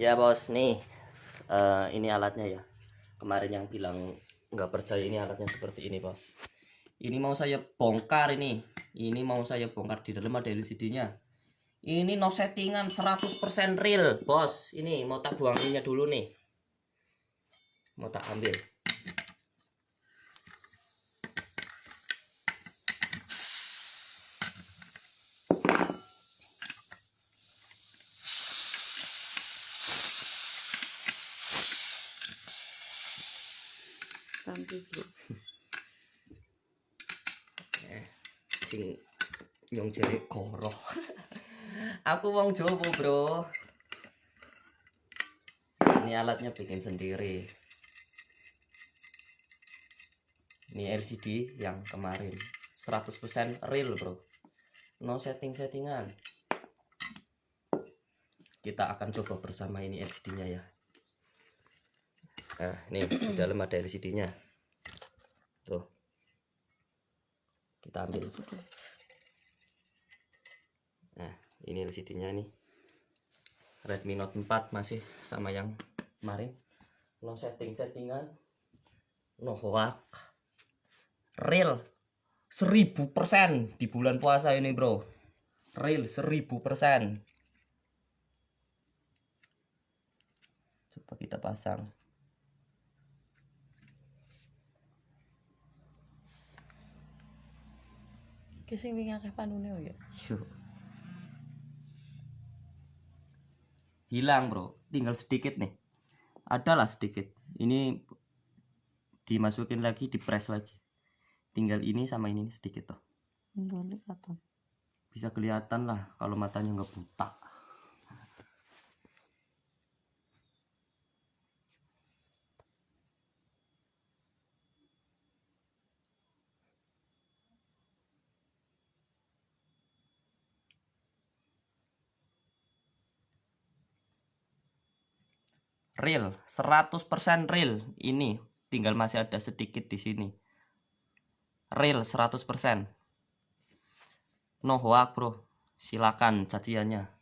Ya bos, nih eh, ini alatnya ya. Kemarin yang bilang nggak percaya ini alatnya seperti ini bos. Ini mau saya bongkar ini. Ini mau saya bongkar di dalam ada LCD-nya. Ini no settingan 100% real bos. Ini mau tak buang ininya dulu nih. Mau tak ambil. Sampai bro. sing nyong jere koro. Aku wong Jawa, Bro. Ini alatnya bikin sendiri. Ini LCD yang kemarin 100% real, Bro. No setting-settingan. Kita akan coba bersama ini LCD-nya ya. Nah, nih di dalam ada LCD-nya. Tuh. Kita ambil. Nah, ini LCD-nya nih. Redmi Note 4 masih sama yang kemarin. No setting-settingan. No hoax. Real. 1000% di bulan puasa ini, Bro. Real 1000%. Coba kita pasang. Ki sing wingi akeh panune ya. Hilang bro, tinggal sedikit nih. Adalah sedikit. Ini dimasukin lagi, dipres lagi. Tinggal ini sama ini sedikit katon. Bisa kelihatan lah kalau matanya nggak buta. Real 100% real. Ini tinggal masih ada sedikit di sini. Real 100% no hoax bro. Silakan caciannya